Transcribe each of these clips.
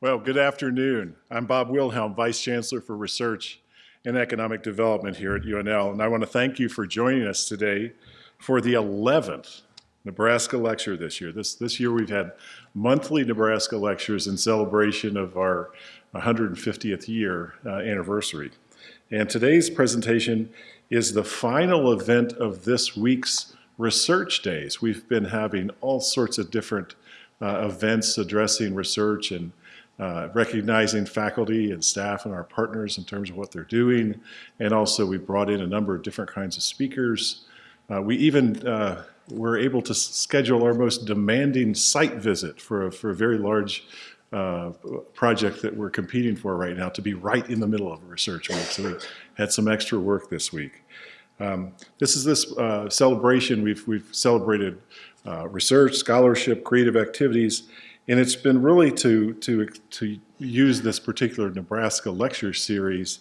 Well, good afternoon. I'm Bob Wilhelm, Vice Chancellor for Research and Economic Development here at UNL, and I want to thank you for joining us today for the 11th Nebraska lecture this year. This, this year we've had monthly Nebraska lectures in celebration of our 150th year uh, anniversary. And today's presentation is the final event of this week's research days. We've been having all sorts of different uh, events addressing research and uh, recognizing faculty and staff and our partners in terms of what they're doing. And also we brought in a number of different kinds of speakers. Uh, we even uh, were able to schedule our most demanding site visit for a, for a very large uh, project that we're competing for right now to be right in the middle of a research week. So we had some extra work this week. Um, this is this uh, celebration. We've, we've celebrated research, scholarship, creative activities, and it's been really to, to, to use this particular Nebraska lecture series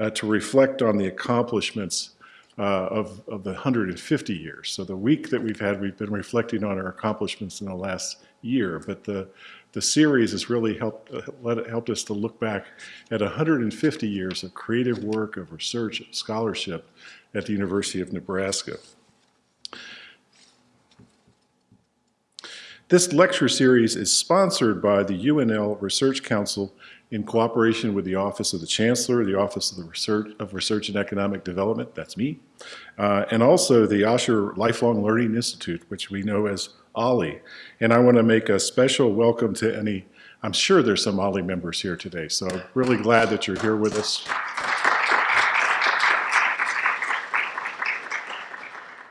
uh, to reflect on the accomplishments uh, of, of the 150 years. So the week that we've had, we've been reflecting on our accomplishments in the last year, but the, the series has really helped, uh, let, helped us to look back at 150 years of creative work, of research, scholarship at the University of Nebraska. This lecture series is sponsored by the UNL Research Council in cooperation with the Office of the Chancellor, the Office of, the Research, of Research and Economic Development, that's me, uh, and also the Osher Lifelong Learning Institute, which we know as OLLI. And I want to make a special welcome to any, I'm sure there's some OLLI members here today, so really glad that you're here with us.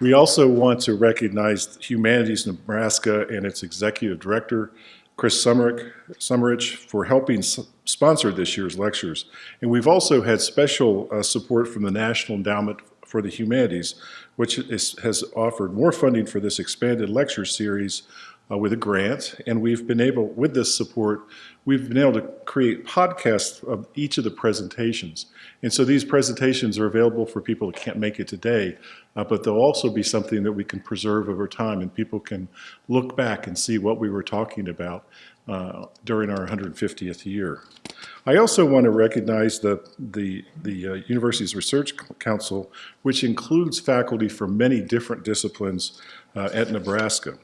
We also want to recognize Humanities Nebraska and its executive director, Chris Sommerich, for helping sponsor this year's lectures. And we've also had special uh, support from the National Endowment for the Humanities, which is, has offered more funding for this expanded lecture series uh, with a grant. And we've been able, with this support, we've been able to create podcasts of each of the presentations. And so these presentations are available for people who can't make it today, uh, but they'll also be something that we can preserve over time and people can look back and see what we were talking about uh, during our 150th year. I also want to recognize the, the, the uh, University's Research Council, which includes faculty from many different disciplines uh, at Nebraska.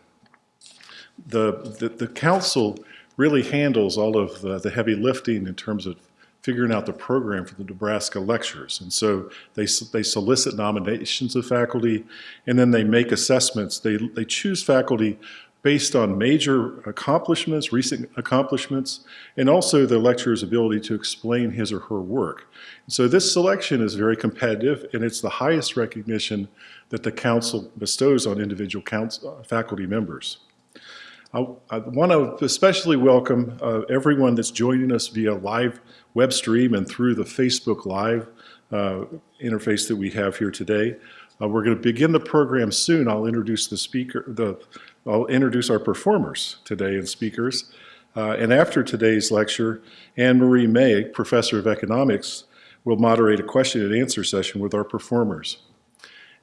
The, the, the council really handles all of the, the heavy lifting in terms of figuring out the program for the Nebraska lectures. And so they, they solicit nominations of faculty and then they make assessments. They, they choose faculty based on major accomplishments, recent accomplishments, and also the lecturer's ability to explain his or her work. So this selection is very competitive and it's the highest recognition that the council bestows on individual council, uh, faculty members. I, I want to especially welcome uh, everyone that's joining us via live web stream and through the Facebook Live uh, interface that we have here today. Uh, we're going to begin the program soon. I'll introduce the speaker, the, I'll introduce our performers today and speakers. Uh, and after today's lecture, Anne Marie May, Professor of Economics, will moderate a question and answer session with our performers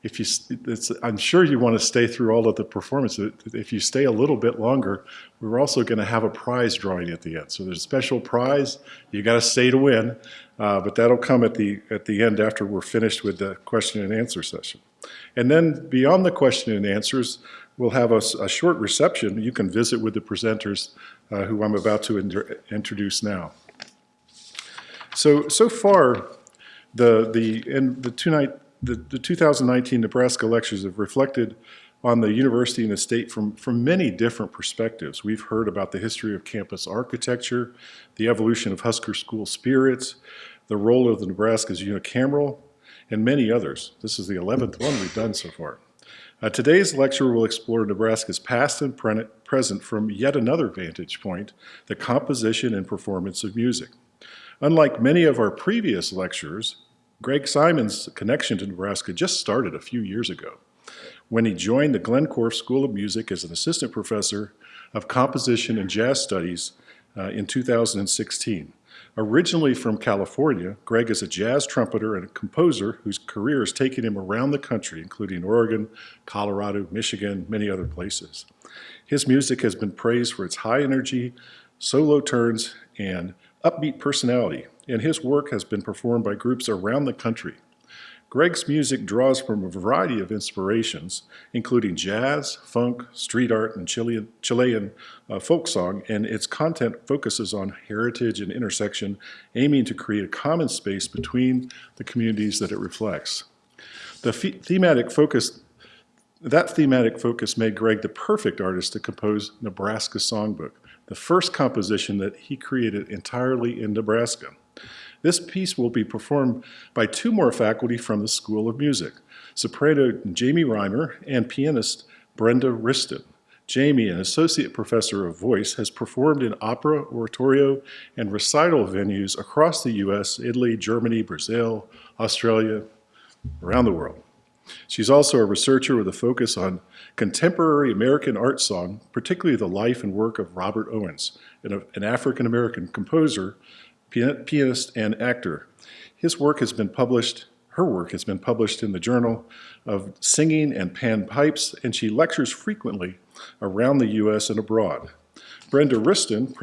if you, I'm sure you want to stay through all of the performance. If you stay a little bit longer, we're also going to have a prize drawing at the end. So there's a special prize. You got to stay to win, uh, but that'll come at the at the end after we're finished with the question and answer session. And then beyond the question and answers, we'll have a, a short reception. You can visit with the presenters uh, who I'm about to introduce now. So so far, the the in the two night the, the 2019 Nebraska lectures have reflected on the university and the state from, from many different perspectives. We've heard about the history of campus architecture, the evolution of Husker school spirits, the role of the Nebraska's unicameral, and many others. This is the 11th one we've done so far. Uh, today's lecture will explore Nebraska's past and pre present from yet another vantage point, the composition and performance of music. Unlike many of our previous lectures, Greg Simon's connection to Nebraska just started a few years ago when he joined the Glenn School of Music as an assistant professor of composition and jazz studies uh, in 2016. Originally from California, Greg is a jazz trumpeter and a composer whose career has taken him around the country, including Oregon, Colorado, Michigan, many other places. His music has been praised for its high energy, solo turns, and upbeat personality, and his work has been performed by groups around the country. Greg's music draws from a variety of inspirations, including jazz, funk, street art, and Chilean, Chilean uh, folk song, and its content focuses on heritage and intersection, aiming to create a common space between the communities that it reflects. The thematic focus that thematic focus made Greg the perfect artist to compose Nebraska Songbook, the first composition that he created entirely in Nebraska. This piece will be performed by two more faculty from the School of Music, soprano Jamie Reimer and pianist Brenda Wriston. Jamie, an associate professor of voice, has performed in opera, oratorio, and recital venues across the U.S., Italy, Germany, Brazil, Australia, around the world. She's also a researcher with a focus on contemporary American art song, particularly the life and work of Robert Owens, an African-American composer pianist and actor. His work has been published, her work has been published in the Journal of Singing and Pan Pipes, and she lectures frequently around the U.S. and abroad. Brenda Wriston,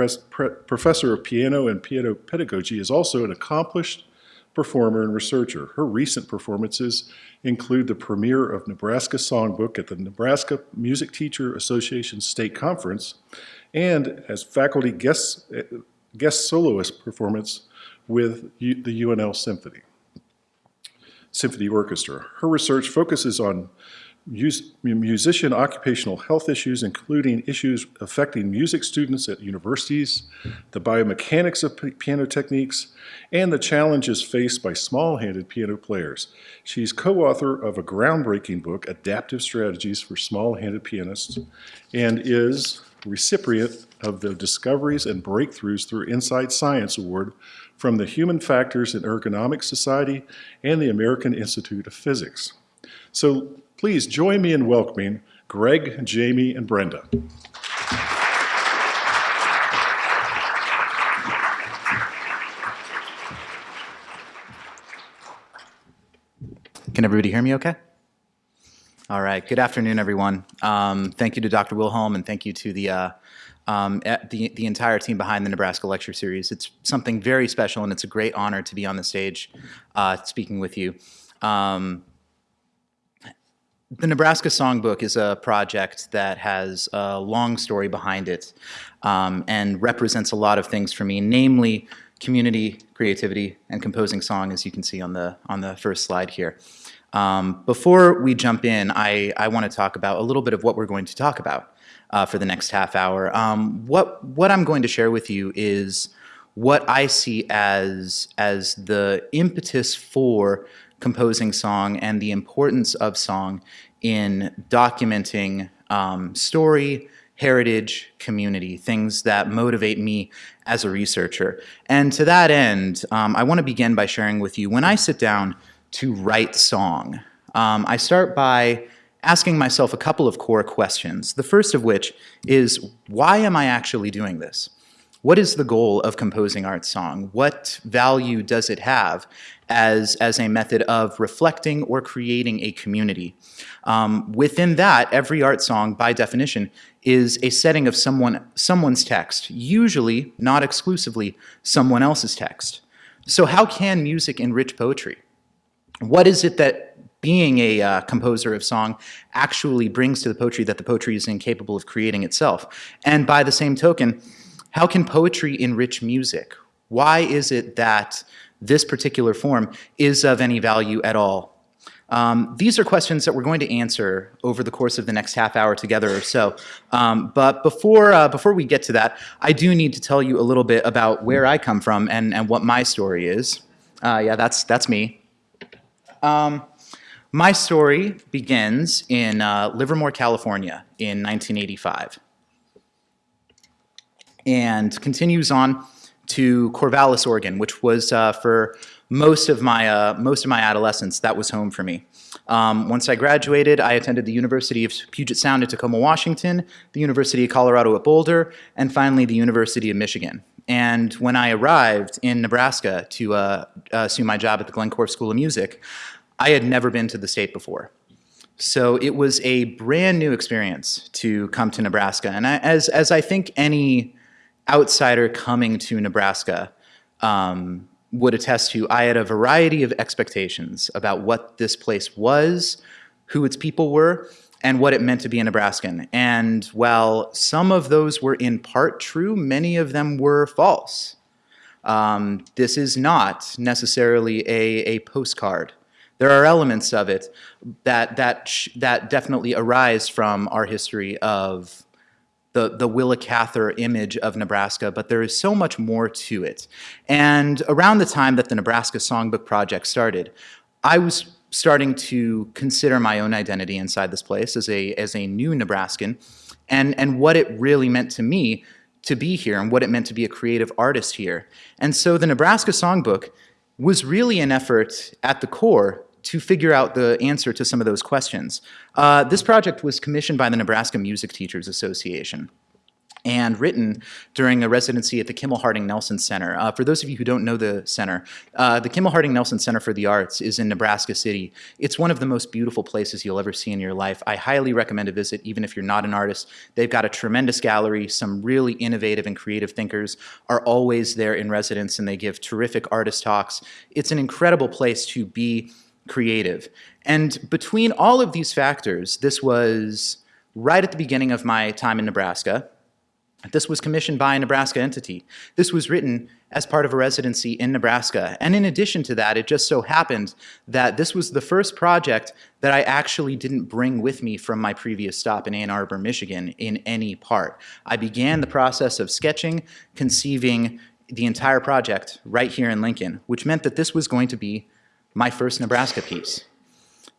professor of piano and piano pedagogy, is also an accomplished performer and researcher. Her recent performances include the premiere of Nebraska Songbook at the Nebraska Music Teacher Association State Conference and as faculty guest eh, guest soloist performance with the UNL Symphony, Symphony Orchestra. Her research focuses on musician occupational health issues, including issues affecting music students at universities, the biomechanics of piano techniques, and the challenges faced by small-handed piano players. She's co-author of a groundbreaking book, Adaptive Strategies for Small-Handed Pianists, and is recipient of the Discoveries and Breakthroughs Through Inside Science Award from the Human Factors in Ergonomics Society and the American Institute of Physics. So please join me in welcoming Greg, Jamie, and Brenda. Can everybody hear me okay? All right, good afternoon, everyone. Um, thank you to Dr. Wilhelm and thank you to the, uh, um, the, the entire team behind the Nebraska Lecture Series. It's something very special and it's a great honor to be on the stage uh, speaking with you. Um, the Nebraska Songbook is a project that has a long story behind it um, and represents a lot of things for me, namely community, creativity, and composing song, as you can see on the, on the first slide here. Um, before we jump in, I, I want to talk about a little bit of what we're going to talk about uh, for the next half hour. Um, what, what I'm going to share with you is what I see as, as the impetus for composing song and the importance of song in documenting um, story, heritage, community, things that motivate me as a researcher. And to that end, um, I want to begin by sharing with you, when I sit down to write song? Um, I start by asking myself a couple of core questions. The first of which is, why am I actually doing this? What is the goal of composing art song? What value does it have as, as a method of reflecting or creating a community? Um, within that, every art song, by definition, is a setting of someone, someone's text, usually, not exclusively, someone else's text. So how can music enrich poetry? What is it that being a uh, composer of song actually brings to the poetry that the poetry is incapable of creating itself? And by the same token, how can poetry enrich music? Why is it that this particular form is of any value at all? Um, these are questions that we're going to answer over the course of the next half hour together or so. Um, but before, uh, before we get to that, I do need to tell you a little bit about where I come from and, and what my story is. Uh, yeah, that's, that's me. Um, my story begins in uh, Livermore, California in 1985 and continues on to Corvallis, Oregon, which was uh, for most of my uh, most of my adolescence, that was home for me. Um, once I graduated, I attended the University of Puget Sound in Tacoma, Washington, the University of Colorado at Boulder, and finally the University of Michigan. And when I arrived in Nebraska to uh, assume my job at the Glenn Korff School of Music, I had never been to the state before. So it was a brand new experience to come to Nebraska. And I, as, as I think any, outsider coming to Nebraska um, would attest to, I had a variety of expectations about what this place was, who its people were, and what it meant to be a Nebraskan. And while some of those were in part true, many of them were false. Um, this is not necessarily a, a postcard. There are elements of it that, that, that definitely arise from our history of the, the Willa Cather image of Nebraska, but there is so much more to it. And around the time that the Nebraska Songbook Project started, I was starting to consider my own identity inside this place as a, as a new Nebraskan and, and what it really meant to me to be here and what it meant to be a creative artist here. And so the Nebraska Songbook was really an effort at the core to figure out the answer to some of those questions. Uh, this project was commissioned by the Nebraska Music Teachers Association and written during a residency at the Kimmel Harding Nelson Center. Uh, for those of you who don't know the center, uh, the Kimmel Harding Nelson Center for the Arts is in Nebraska City. It's one of the most beautiful places you'll ever see in your life. I highly recommend a visit, even if you're not an artist. They've got a tremendous gallery. Some really innovative and creative thinkers are always there in residence, and they give terrific artist talks. It's an incredible place to be creative. And between all of these factors, this was right at the beginning of my time in Nebraska. This was commissioned by a Nebraska entity. This was written as part of a residency in Nebraska. And in addition to that, it just so happened that this was the first project that I actually didn't bring with me from my previous stop in Ann Arbor, Michigan in any part. I began the process of sketching, conceiving the entire project right here in Lincoln, which meant that this was going to be my first Nebraska piece.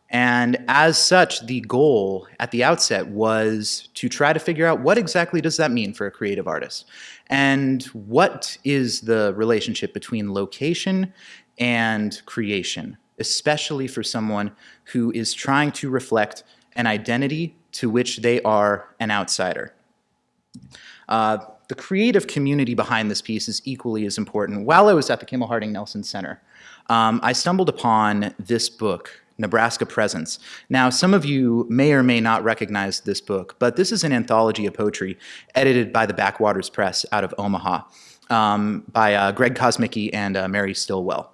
And as such, the goal at the outset was to try to figure out what exactly does that mean for a creative artist? And what is the relationship between location and creation, especially for someone who is trying to reflect an identity to which they are an outsider? Uh, the creative community behind this piece is equally as important. While I was at the Kimmel Harding Nelson Center, um, I stumbled upon this book Nebraska Presence. Now, some of you may or may not recognize this book, but this is an anthology of poetry edited by the Backwaters Press out of Omaha um, by uh, Greg Kosmicki and uh, Mary Stillwell.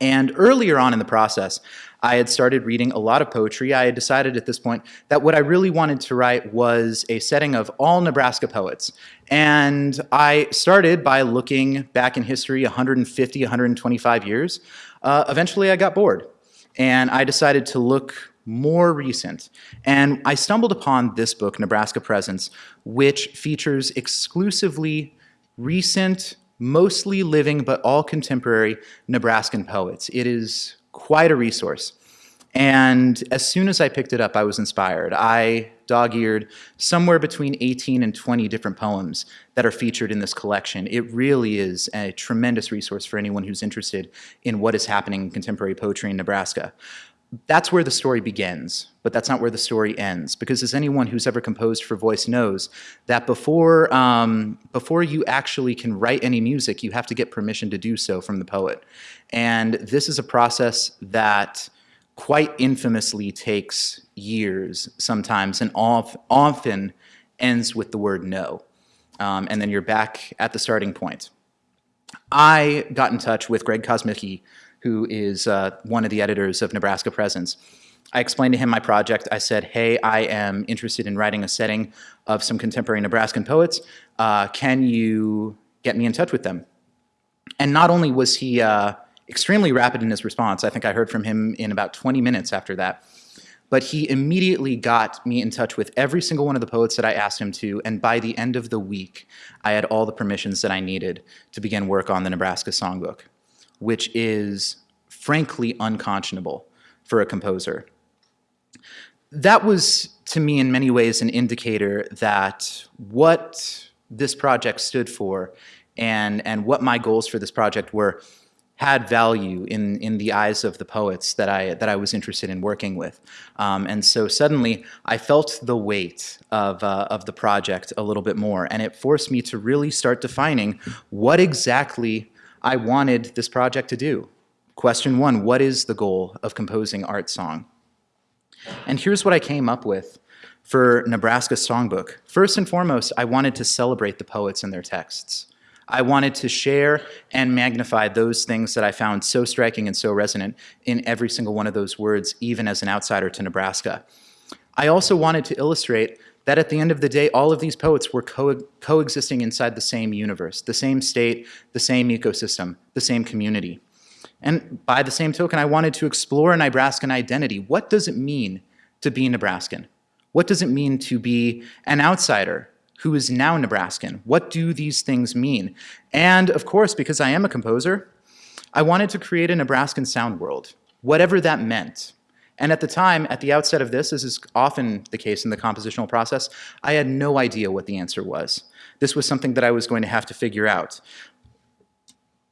And earlier on in the process, I had started reading a lot of poetry. I had decided at this point that what I really wanted to write was a setting of all Nebraska poets. And I started by looking back in history 150, 125 years. Uh, eventually, I got bored and I decided to look more recent. And I stumbled upon this book, Nebraska Presence, which features exclusively recent, mostly living, but all contemporary Nebraskan poets. It is quite a resource. And as soon as I picked it up, I was inspired. I dog-eared somewhere between 18 and 20 different poems that are featured in this collection. It really is a tremendous resource for anyone who's interested in what is happening in contemporary poetry in Nebraska. That's where the story begins, but that's not where the story ends. Because as anyone who's ever composed for voice knows, that before, um, before you actually can write any music, you have to get permission to do so from the poet. And this is a process that quite infamously takes years sometimes and often ends with the word no. Um, and then you're back at the starting point. I got in touch with Greg Kosmicki, who is uh, one of the editors of Nebraska Presence. I explained to him my project. I said, hey, I am interested in writing a setting of some contemporary Nebraskan poets. Uh, can you get me in touch with them? And not only was he uh, extremely rapid in his response. I think I heard from him in about 20 minutes after that. But he immediately got me in touch with every single one of the poets that I asked him to, and by the end of the week, I had all the permissions that I needed to begin work on the Nebraska Songbook, which is frankly unconscionable for a composer. That was, to me, in many ways, an indicator that what this project stood for and, and what my goals for this project were had value in, in the eyes of the poets that I, that I was interested in working with. Um, and so suddenly I felt the weight of, uh, of the project a little bit more, and it forced me to really start defining what exactly I wanted this project to do. Question one, what is the goal of composing art song? And here's what I came up with for Nebraska Songbook. First and foremost, I wanted to celebrate the poets and their texts. I wanted to share and magnify those things that I found so striking and so resonant in every single one of those words, even as an outsider to Nebraska. I also wanted to illustrate that at the end of the day, all of these poets were co coexisting inside the same universe, the same state, the same ecosystem, the same community. And by the same token, I wanted to explore a Nebraskan identity. What does it mean to be Nebraskan? What does it mean to be an outsider who is now Nebraskan? What do these things mean? And of course, because I am a composer, I wanted to create a Nebraskan sound world, whatever that meant. And at the time, at the outset of this, as is often the case in the compositional process, I had no idea what the answer was. This was something that I was going to have to figure out.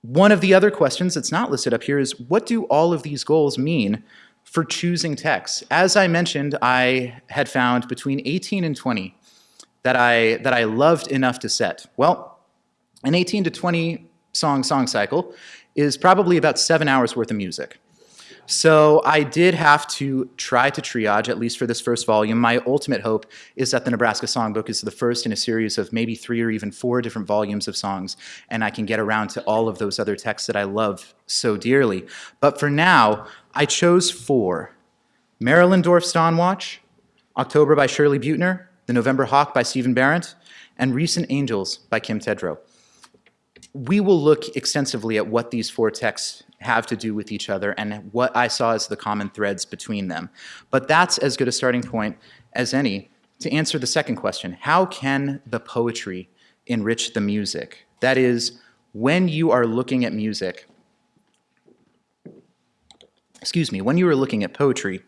One of the other questions that's not listed up here is what do all of these goals mean for choosing texts? As I mentioned, I had found between 18 and 20 that I, that I loved enough to set. Well, an 18 to 20 song song cycle is probably about seven hours worth of music. So I did have to try to triage, at least for this first volume. My ultimate hope is that the Nebraska Songbook is the first in a series of maybe three or even four different volumes of songs, and I can get around to all of those other texts that I love so dearly. But for now, I chose four. Marilyn Dorf's Dawn Watch, October by Shirley Buettner, The November Hawk by Stephen Barrett, and Recent Angels by Kim Tedrow. We will look extensively at what these four texts have to do with each other and what I saw as the common threads between them. But that's as good a starting point as any to answer the second question. How can the poetry enrich the music? That is, when you are looking at music, excuse me, when you are looking at poetry,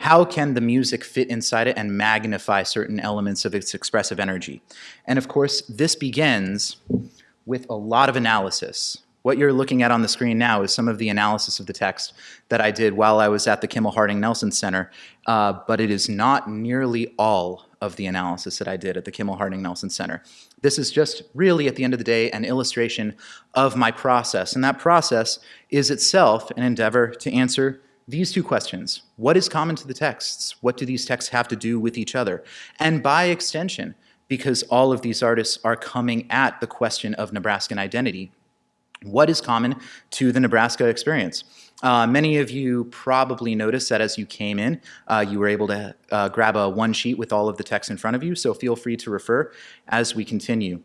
how can the music fit inside it and magnify certain elements of its expressive energy? And of course, this begins with a lot of analysis. What you're looking at on the screen now is some of the analysis of the text that I did while I was at the Kimmel Harding Nelson Center, uh, but it is not nearly all of the analysis that I did at the Kimmel Harding Nelson Center. This is just really, at the end of the day, an illustration of my process, and that process is itself an endeavor to answer these two questions. What is common to the texts? What do these texts have to do with each other? And by extension, because all of these artists are coming at the question of Nebraskan identity, what is common to the Nebraska experience? Uh, many of you probably noticed that as you came in, uh, you were able to uh, grab a one sheet with all of the text in front of you, so feel free to refer as we continue.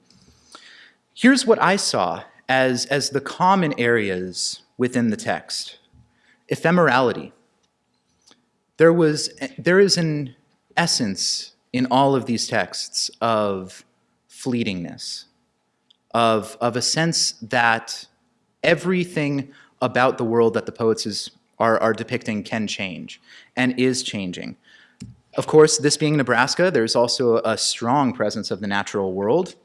Here's what I saw as, as the common areas within the text. Ephemerality. There, was, there is an essence in all of these texts of fleetingness, of, of a sense that everything about the world that the poets is, are, are depicting can change and is changing. Of course, this being Nebraska, there's also a strong presence of the natural world.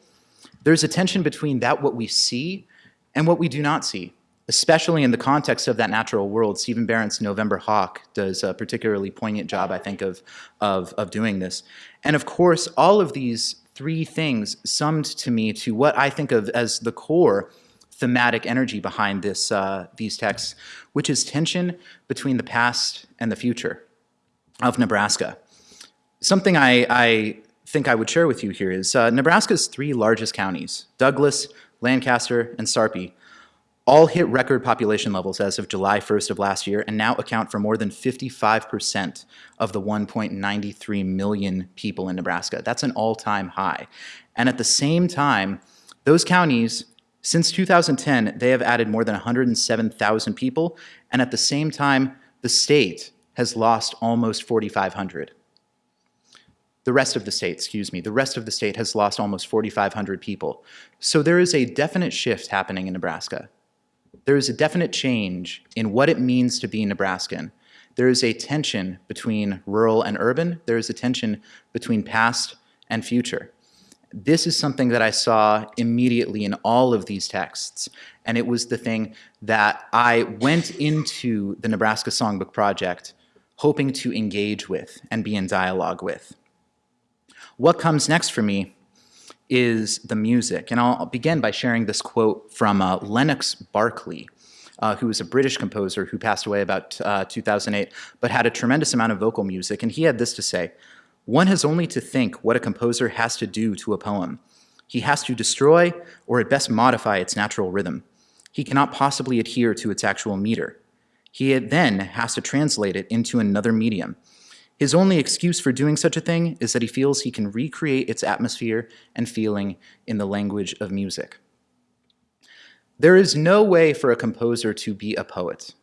There's a tension between that what we see and what we do not see, especially in the context of that natural world. Stephen Barrett's November Hawk does a particularly poignant job, I think, of, of, of doing this. And of course, all of these three things summed to me to what I think of as the core thematic energy behind this, uh, these texts, which is tension between the past and the future of Nebraska. Something I, I think I would share with you here is uh, Nebraska's three largest counties, Douglas, Lancaster, and Sarpy, all hit record population levels as of July 1st of last year and now account for more than 55% of the 1.93 million people in Nebraska. That's an all-time high. And at the same time, those counties, since 2010, they have added more than 107,000 people, and at the same time, the state has lost almost 4,500. The rest of the state, excuse me, the rest of the state has lost almost 4,500 people. So there is a definite shift happening in Nebraska there is a definite change in what it means to be Nebraskan. There is a tension between rural and urban. There is a tension between past and future. This is something that I saw immediately in all of these texts, and it was the thing that I went into the Nebraska Songbook Project hoping to engage with and be in dialogue with. What comes next for me is the music. And I'll begin by sharing this quote from uh, Lennox Berkeley, uh, who was a British composer who passed away about uh, 2008, but had a tremendous amount of vocal music. And he had this to say, One has only to think what a composer has to do to a poem. He has to destroy or at best modify its natural rhythm. He cannot possibly adhere to its actual meter. He then has to translate it into another medium. His only excuse for doing such a thing is that he feels he can recreate its atmosphere and feeling in the language of music. There is no way for a composer to be a poet.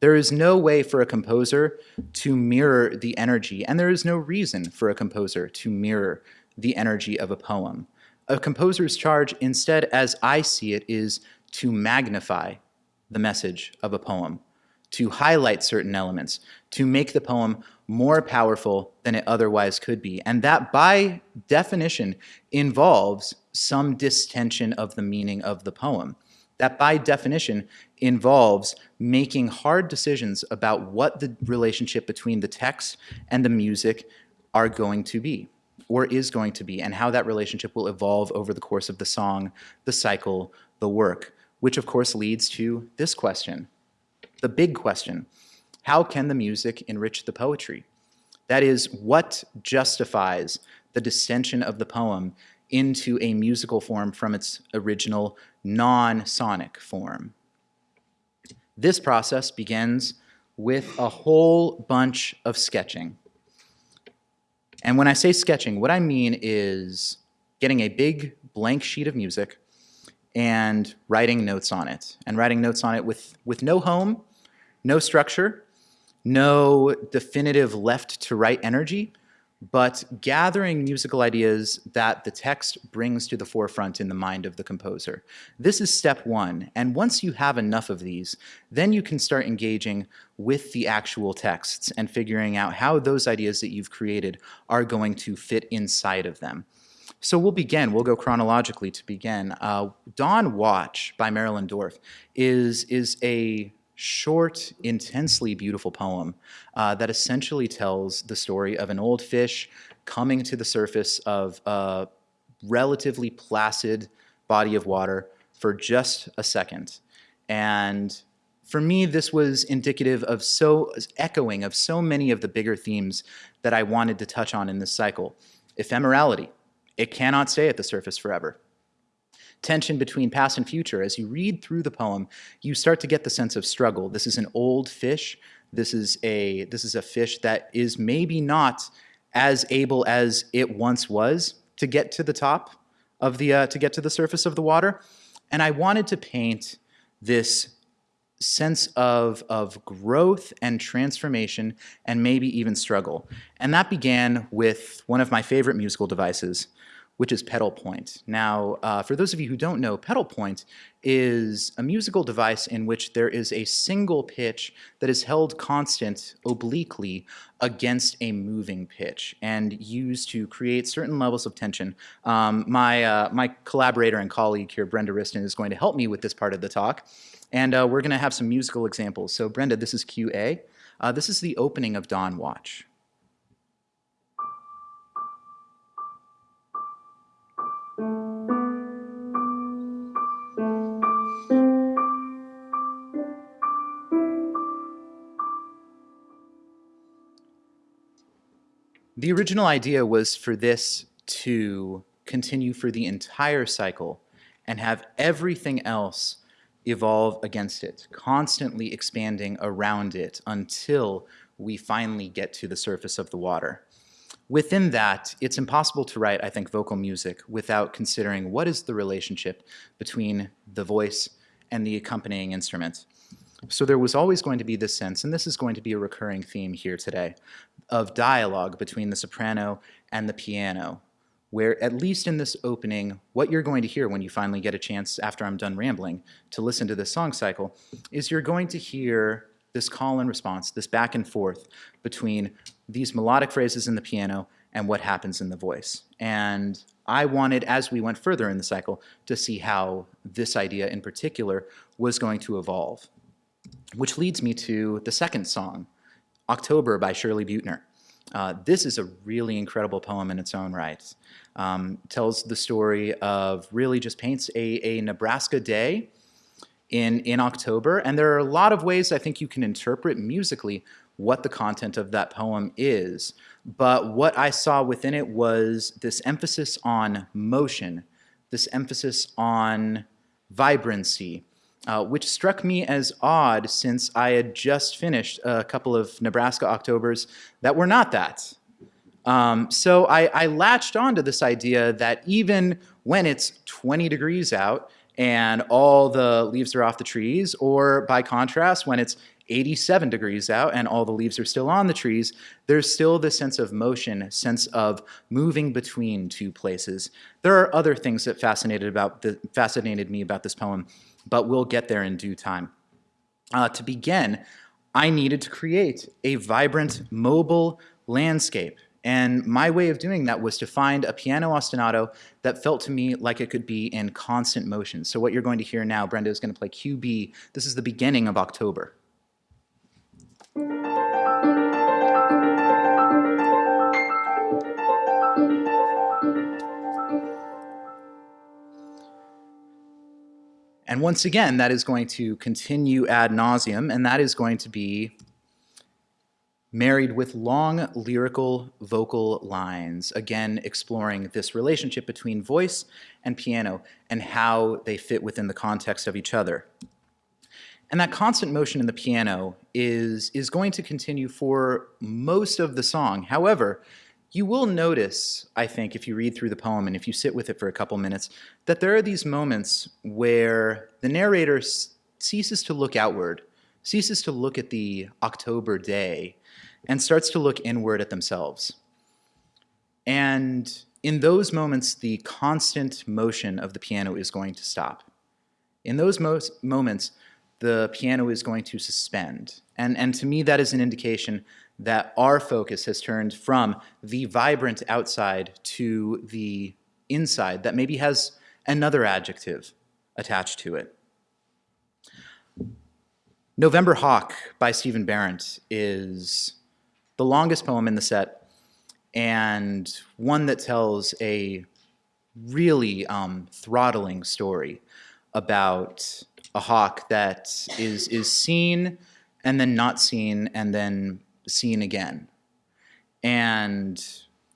There is no way for a composer to mirror the energy, and there is no reason for a composer to mirror the energy of a poem. A composer's charge, instead, as I see it, is to magnify the message of a poem, to highlight certain elements, to make the poem more powerful than it otherwise could be. And that, by definition, involves some distension of the meaning of the poem. That, by definition, involves making hard decisions about what the relationship between the text and the music are going to be or is going to be, and how that relationship will evolve over the course of the song, the cycle, the work, which of course leads to this question, the big question. How can the music enrich the poetry? That is, what justifies the distension of the poem into a musical form from its original non-sonic form? This process begins with a whole bunch of sketching. And when I say sketching, what I mean is getting a big blank sheet of music and writing notes on it. And writing notes on it with, with no home, no structure, no definitive left to right energy, but gathering musical ideas that the text brings to the forefront in the mind of the composer. This is step one, and once you have enough of these, then you can start engaging with the actual texts and figuring out how those ideas that you've created are going to fit inside of them. So we'll begin, we'll go chronologically to begin. Uh, Dawn Watch by Marilyn Dorff is, is a short, intensely beautiful poem uh, that essentially tells the story of an old fish coming to the surface of a relatively placid body of water for just a second. And for me, this was indicative of so, echoing of so many of the bigger themes that I wanted to touch on in this cycle. Ephemerality, it cannot stay at the surface forever tension between past and future. As you read through the poem, you start to get the sense of struggle. This is an old fish. This is a, this is a fish that is maybe not as able as it once was to get to the top of the, uh, to get to the surface of the water. And I wanted to paint this sense of, of growth and transformation and maybe even struggle. And that began with one of my favorite musical devices, which is pedal point. Now, uh, for those of you who don't know, pedal point is a musical device in which there is a single pitch that is held constant obliquely against a moving pitch and used to create certain levels of tension. Um, my, uh, my collaborator and colleague here, Brenda Wriston, is going to help me with this part of the talk. And uh, we're going to have some musical examples. So Brenda, this is QA. Uh, this is the opening of Dawn Watch. The original idea was for this to continue for the entire cycle and have everything else evolve against it, constantly expanding around it until we finally get to the surface of the water. Within that, it's impossible to write, I think, vocal music without considering what is the relationship between the voice and the accompanying instrument. So there was always going to be this sense, and this is going to be a recurring theme here today, of dialogue between the soprano and the piano, where at least in this opening, what you're going to hear when you finally get a chance after I'm done rambling to listen to this song cycle, is you're going to hear this call and response, this back and forth between these melodic phrases in the piano and what happens in the voice. And I wanted, as we went further in the cycle, to see how this idea in particular was going to evolve. Which leads me to the second song, October by Shirley Buettner. Uh, this is a really incredible poem in its own right. Um, tells the story of really just paints a, a Nebraska day in, in October. And there are a lot of ways I think you can interpret musically what the content of that poem is. But what I saw within it was this emphasis on motion, this emphasis on vibrancy, uh, which struck me as odd since I had just finished a couple of Nebraska Octobers that were not that. Um, so I, I latched onto this idea that even when it's 20 degrees out and all the leaves are off the trees, or by contrast, when it's 87 degrees out and all the leaves are still on the trees, there's still this sense of motion, sense of moving between two places. There are other things that fascinated, about the, fascinated me about this poem, but we'll get there in due time. Uh, to begin, I needed to create a vibrant, mobile landscape. And my way of doing that was to find a piano ostinato that felt to me like it could be in constant motion. So what you're going to hear now, Brenda is going to play QB. This is the beginning of October. And once again, that is going to continue ad nauseum, and that is going to be married with long lyrical vocal lines, again exploring this relationship between voice and piano and how they fit within the context of each other. And that constant motion in the piano is, is going to continue for most of the song. However, you will notice, I think, if you read through the poem and if you sit with it for a couple minutes, that there are these moments where the narrator ceases to look outward, ceases to look at the October day, and starts to look inward at themselves. And in those moments, the constant motion of the piano is going to stop. In those moments, the piano is going to suspend. And, and to me, that is an indication that our focus has turned from the vibrant outside to the inside that maybe has another adjective attached to it. November Hawk by Stephen Barrett is the longest poem in the set and one that tells a really um, throttling story about a hawk that is, is seen and then not seen and then seen again. And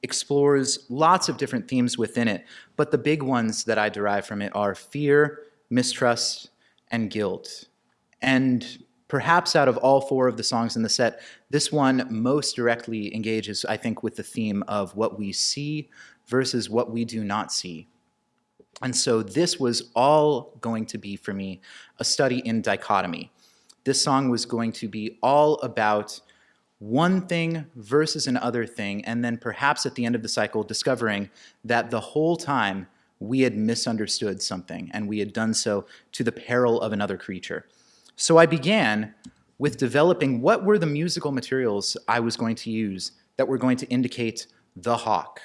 explores lots of different themes within it, but the big ones that I derive from it are fear, mistrust, and guilt. And perhaps out of all four of the songs in the set, this one most directly engages, I think, with the theme of what we see versus what we do not see. And so this was all going to be, for me, a study in dichotomy. This song was going to be all about one thing versus another thing, and then perhaps at the end of the cycle discovering that the whole time we had misunderstood something and we had done so to the peril of another creature. So I began with developing what were the musical materials I was going to use that were going to indicate the hawk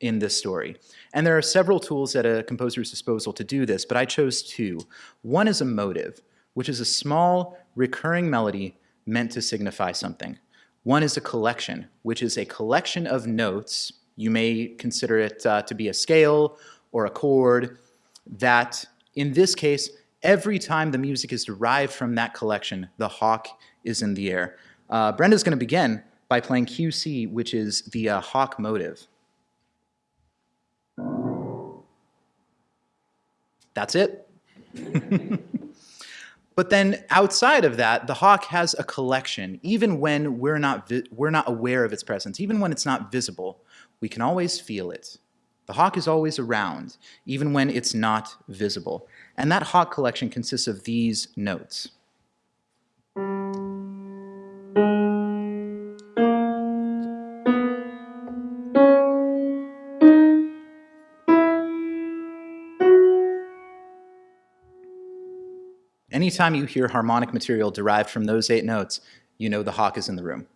in this story. And there are several tools at a composer's disposal to do this, but I chose two. One is a motive, which is a small recurring melody meant to signify something. One is a collection, which is a collection of notes. You may consider it uh, to be a scale or a chord that, in this case, every time the music is derived from that collection, the hawk is in the air. Uh, Brenda's going to begin by playing QC, which is the uh, hawk motive. That's it. But then outside of that, the hawk has a collection. Even when we're not, we're not aware of its presence, even when it's not visible, we can always feel it. The hawk is always around, even when it's not visible. And that hawk collection consists of these notes. Anytime you hear harmonic material derived from those eight notes, you know the hawk is in the room.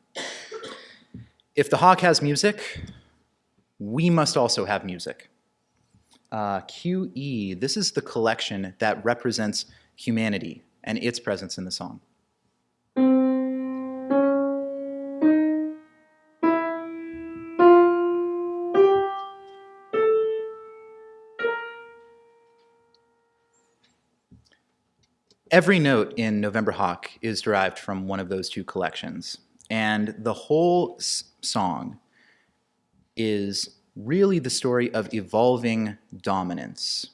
If the hawk has music, we must also have music. Uh, QE, this is the collection that represents humanity and its presence in the song. Every note in November Hawk is derived from one of those two collections. And the whole song is really the story of evolving dominance.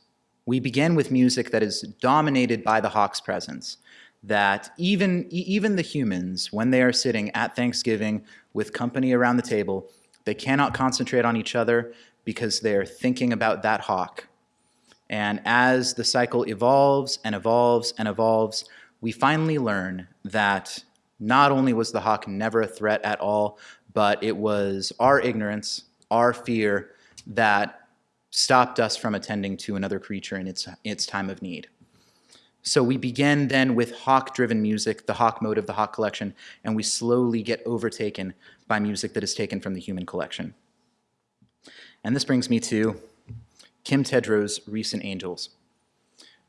We begin with music that is dominated by the hawk's presence, that even, even the humans, when they are sitting at Thanksgiving with company around the table, they cannot concentrate on each other because they are thinking about that hawk. And as the cycle evolves and evolves and evolves, we finally learn that not only was the hawk never a threat at all, but it was our ignorance, our fear that stopped us from attending to another creature in its, its time of need. So we begin then with hawk driven music, the hawk mode of the hawk collection, and we slowly get overtaken by music that is taken from the human collection. And this brings me to Kim Tedrow's Recent Angels.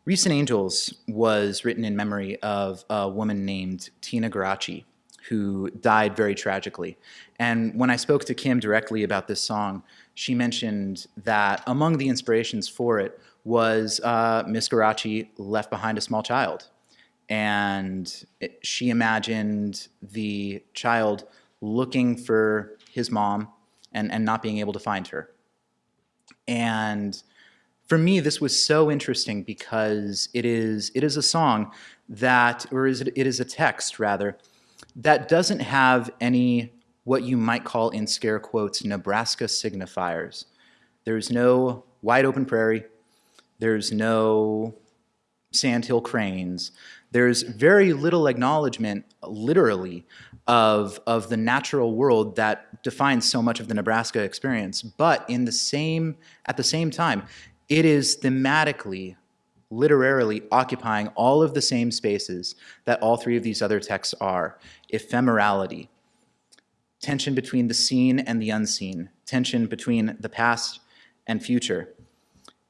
Recent Angels was written in memory of a woman named Tina Garachi, who died very tragically. And when I spoke to Kim directly about this song, she mentioned that among the inspirations for it was uh, Miss Garachi left behind a small child. And it, she imagined the child looking for his mom and, and not being able to find her. And for me, this was so interesting because it is, it is a song that, or is it, it is a text rather, that doesn't have any what you might call in scare quotes Nebraska signifiers. There's no wide open prairie. There's no sandhill cranes. There's very little acknowledgement, literally, of, of the natural world that defines so much of the Nebraska experience. But in the same, at the same time, it is thematically, literarily occupying all of the same spaces that all three of these other texts are. Ephemerality, tension between the seen and the unseen, tension between the past and future.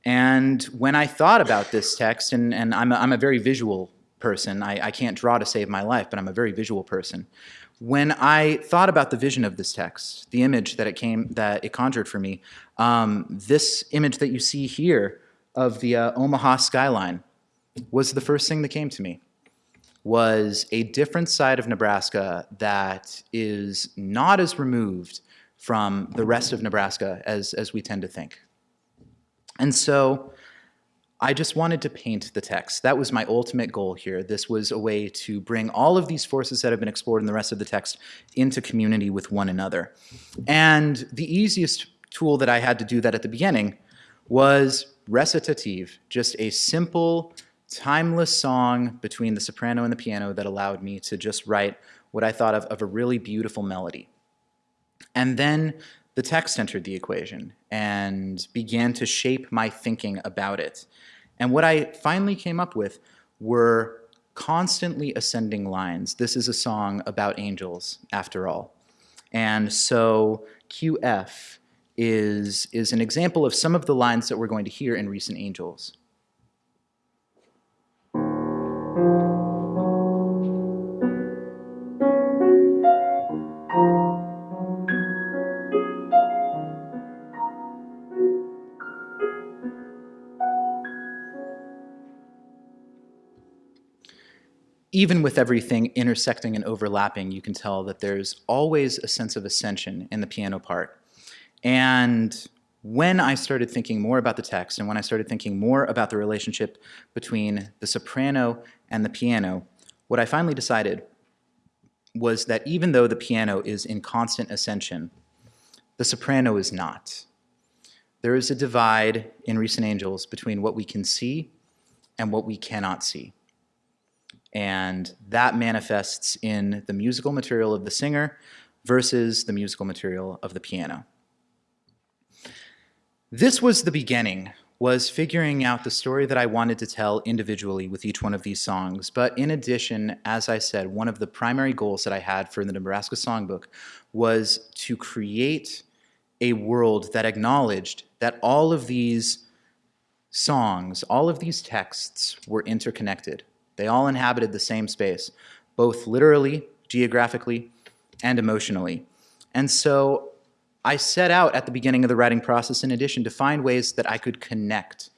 And when I thought about this text, and, and I'm, a, I'm a very visual person, I, I can't draw to save my life, but I'm a very visual person. When I thought about the vision of this text, the image that it came, that it conjured for me, um, this image that you see here of the uh, Omaha skyline was the first thing that came to me was a different side of Nebraska that is not as removed from the rest of Nebraska as, as we tend to think. And so I just wanted to paint the text. That was my ultimate goal here. This was a way to bring all of these forces that have been explored in the rest of the text into community with one another. And the easiest tool that I had to do that at the beginning was recitative, just a simple, timeless song between the soprano and the piano that allowed me to just write what I thought of of a really beautiful melody. And then the text entered the equation and began to shape my thinking about it. And what I finally came up with were constantly ascending lines. This is a song about angels, after all. And so QF is, is an example of some of the lines that we're going to hear in Recent Angels. Even with everything intersecting and overlapping, you can tell that there's always a sense of ascension in the piano part. And when I started thinking more about the text and when I started thinking more about the relationship between the soprano and the piano, what I finally decided was that even though the piano is in constant ascension, the soprano is not. There is a divide in Recent Angels between what we can see and what we cannot see. And that manifests in the musical material of the singer versus the musical material of the piano. This was the beginning, was figuring out the story that I wanted to tell individually with each one of these songs. But in addition, as I said, one of the primary goals that I had for the Nebraska Songbook was to create a world that acknowledged that all of these songs, all of these texts were interconnected. They all inhabited the same space, both literally, geographically, and emotionally. And so I set out at the beginning of the writing process, in addition, to find ways that I could connect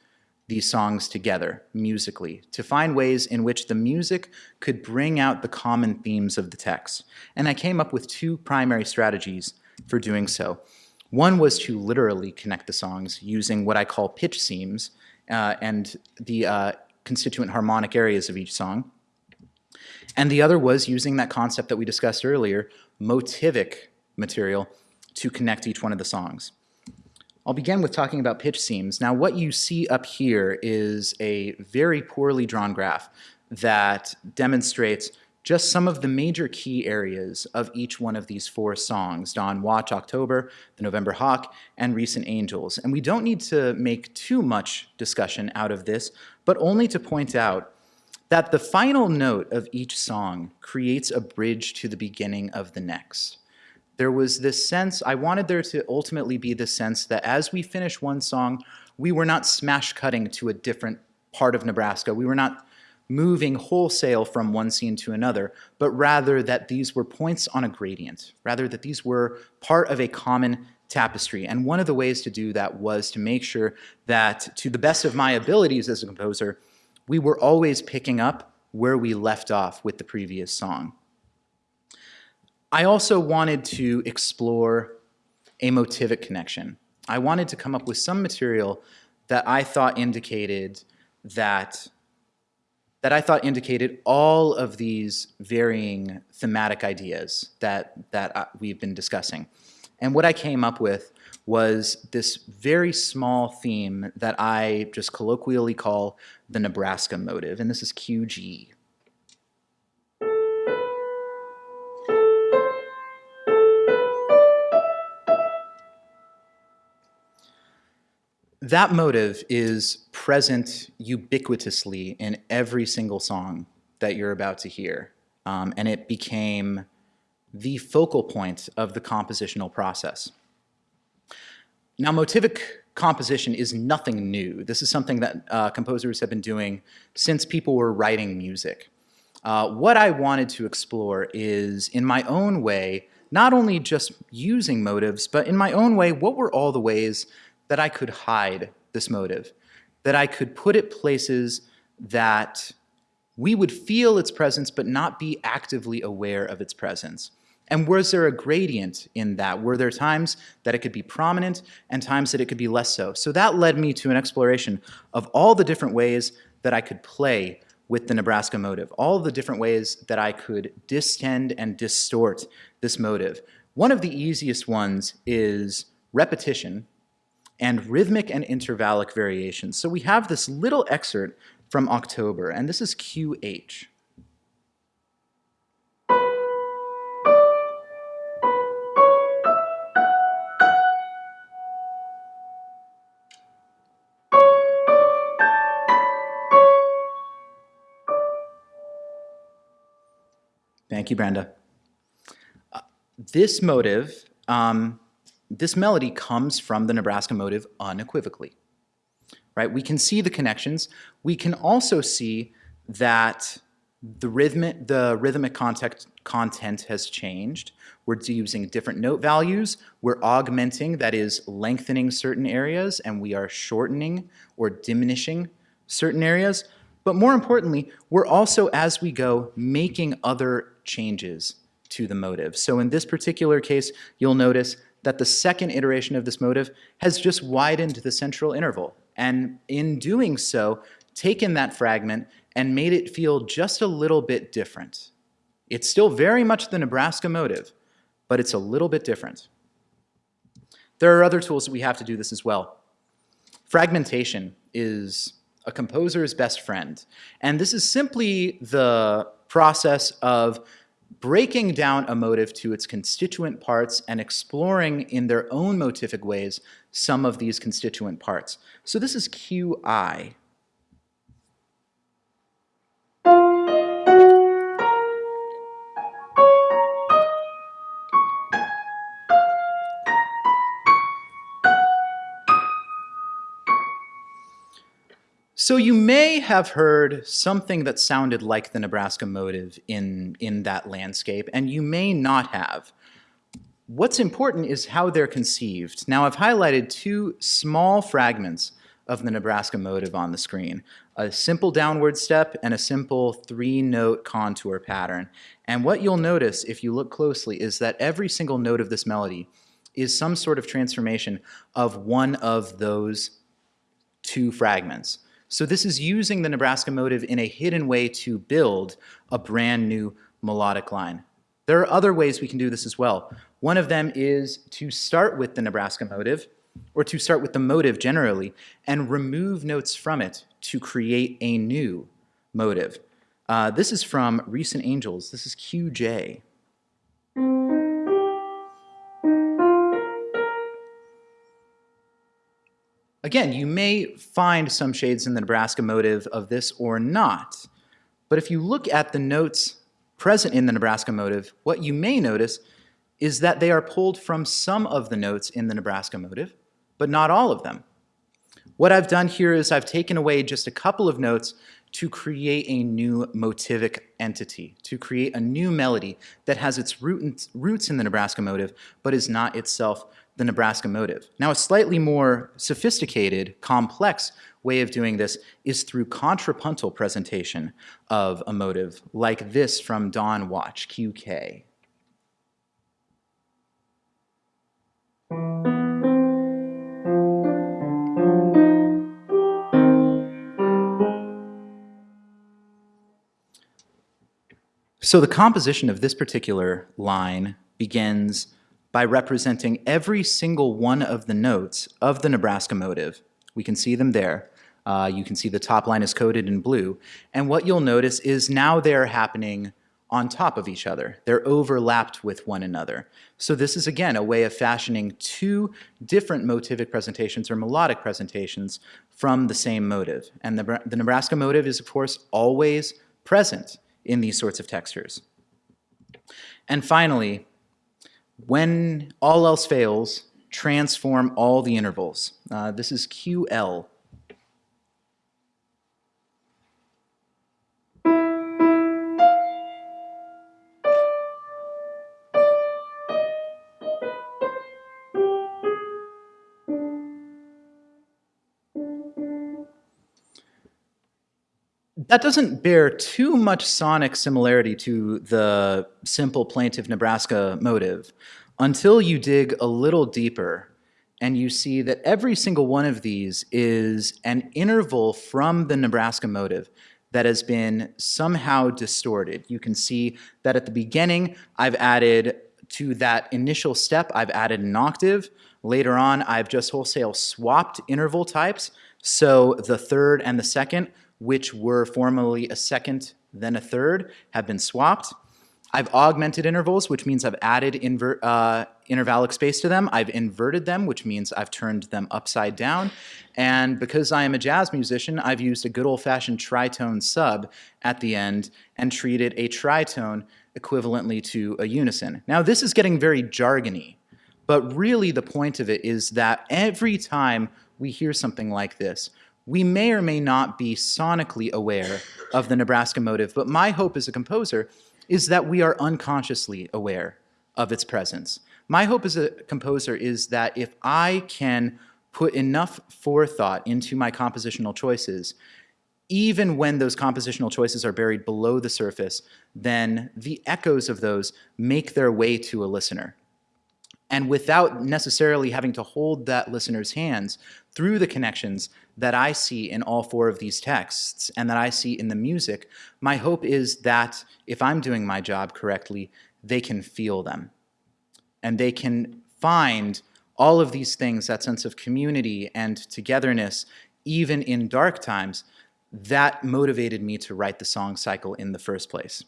these songs together musically to find ways in which the music could bring out the common themes of the text. And I came up with two primary strategies for doing so. One was to literally connect the songs using what I call pitch seams uh, and the uh, constituent harmonic areas of each song. And the other was using that concept that we discussed earlier, motivic material, to connect each one of the songs. I'll begin with talking about pitch seams. Now what you see up here is a very poorly drawn graph that demonstrates just some of the major key areas of each one of these four songs, Dawn Watch October, The November Hawk, and Recent Angels. And we don't need to make too much discussion out of this, but only to point out that the final note of each song creates a bridge to the beginning of the next there was this sense, I wanted there to ultimately be the sense that as we finish one song, we were not smash cutting to a different part of Nebraska. We were not moving wholesale from one scene to another, but rather that these were points on a gradient, rather that these were part of a common tapestry. And one of the ways to do that was to make sure that to the best of my abilities as a composer, we were always picking up where we left off with the previous song. I also wanted to explore a motivic connection. I wanted to come up with some material that I thought indicated that that I thought indicated all of these varying thematic ideas that, that uh, we've been discussing. And what I came up with was this very small theme that I just colloquially call the Nebraska motive, and this is QG. That motive is present ubiquitously in every single song that you're about to hear. Um, and it became the focal point of the compositional process. Now, motivic composition is nothing new. This is something that uh, composers have been doing since people were writing music. Uh, what I wanted to explore is, in my own way, not only just using motives, but in my own way, what were all the ways that I could hide this motive, that I could put it places that we would feel its presence but not be actively aware of its presence. And was there a gradient in that? Were there times that it could be prominent and times that it could be less so? So that led me to an exploration of all the different ways that I could play with the Nebraska motive, all the different ways that I could distend and distort this motive. One of the easiest ones is repetition, and rhythmic and intervallic variations. So we have this little excerpt from October, and this is QH. Thank you, Brenda. Uh, this motive um, this melody comes from the Nebraska motive unequivocally, right? We can see the connections. We can also see that the rhythmic, the rhythmic context, content has changed. We're using different note values. We're augmenting, that is lengthening certain areas, and we are shortening or diminishing certain areas. But more importantly, we're also, as we go, making other changes to the motive. So in this particular case, you'll notice that the second iteration of this motive has just widened the central interval. And in doing so, taken that fragment and made it feel just a little bit different. It's still very much the Nebraska motive, but it's a little bit different. There are other tools that we have to do this as well. Fragmentation is a composer's best friend. And this is simply the process of breaking down a motive to its constituent parts and exploring in their own motivic ways some of these constituent parts. So this is QI. So you may have heard something that sounded like the Nebraska motive in, in that landscape, and you may not have. What's important is how they're conceived. Now I've highlighted two small fragments of the Nebraska motive on the screen. A simple downward step and a simple three-note contour pattern. And what you'll notice if you look closely is that every single note of this melody is some sort of transformation of one of those two fragments. So this is using the Nebraska motive in a hidden way to build a brand new melodic line. There are other ways we can do this as well. One of them is to start with the Nebraska motive, or to start with the motive generally, and remove notes from it to create a new motive. Uh, this is from Recent Angels. This is QJ. Again, you may find some shades in the Nebraska motive of this or not, but if you look at the notes present in the Nebraska motive, what you may notice is that they are pulled from some of the notes in the Nebraska motive, but not all of them. What I've done here is I've taken away just a couple of notes to create a new motivic entity, to create a new melody that has its root roots in the Nebraska motive, but is not itself the Nebraska motive. Now, a slightly more sophisticated, complex way of doing this is through contrapuntal presentation of a motive, like this from Dawn Watch, QK. So the composition of this particular line begins by representing every single one of the notes of the Nebraska motive. We can see them there. Uh, you can see the top line is coded in blue. And what you'll notice is now they're happening on top of each other. They're overlapped with one another. So this is, again, a way of fashioning two different motivic presentations or melodic presentations from the same motive. And the, the Nebraska motive is, of course, always present in these sorts of textures. And finally, when all else fails, transform all the intervals. Uh, this is QL. That doesn't bear too much sonic similarity to the simple plaintive Nebraska motive until you dig a little deeper and you see that every single one of these is an interval from the Nebraska motive that has been somehow distorted. You can see that at the beginning, I've added to that initial step, I've added an octave. Later on, I've just wholesale swapped interval types. So the third and the second which were formerly a second, then a third, have been swapped. I've augmented intervals, which means I've added invert, uh, intervallic space to them. I've inverted them, which means I've turned them upside down. And because I am a jazz musician, I've used a good old-fashioned tritone sub at the end and treated a tritone equivalently to a unison. Now, this is getting very jargony, but really the point of it is that every time we hear something like this, we may or may not be sonically aware of the Nebraska motive, but my hope as a composer is that we are unconsciously aware of its presence. My hope as a composer is that if I can put enough forethought into my compositional choices, even when those compositional choices are buried below the surface, then the echoes of those make their way to a listener and without necessarily having to hold that listener's hands through the connections that I see in all four of these texts and that I see in the music, my hope is that if I'm doing my job correctly, they can feel them. And they can find all of these things, that sense of community and togetherness, even in dark times, that motivated me to write the song cycle in the first place.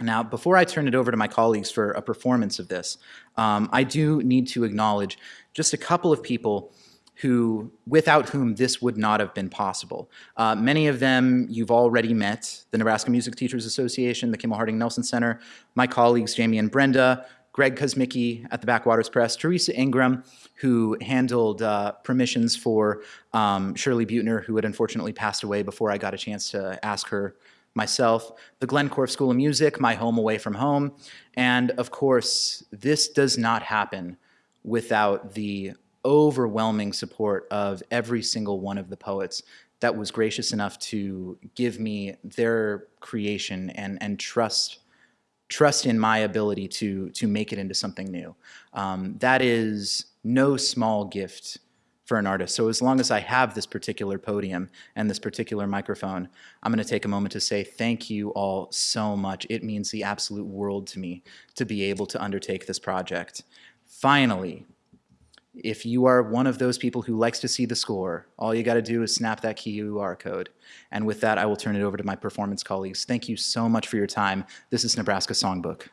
Now, before I turn it over to my colleagues for a performance of this, um, I do need to acknowledge just a couple of people who, without whom this would not have been possible. Uh, many of them you've already met, the Nebraska Music Teachers Association, the Kimmel Harding Nelson Center, my colleagues Jamie and Brenda, Greg Kosmicki at the Backwaters Press, Teresa Ingram, who handled uh, permissions for um, Shirley Buettner, who had unfortunately passed away before I got a chance to ask her myself, the Glenn Korff School of Music, my home away from home, and of course, this does not happen without the overwhelming support of every single one of the poets that was gracious enough to give me their creation and, and trust trust in my ability to to make it into something new. Um, that is no small gift for an artist. So as long as I have this particular podium and this particular microphone, I'm going to take a moment to say thank you all so much. It means the absolute world to me to be able to undertake this project. Finally, if you are one of those people who likes to see the score, all you got to do is snap that QR code. And with that, I will turn it over to my performance colleagues. Thank you so much for your time. This is Nebraska Songbook.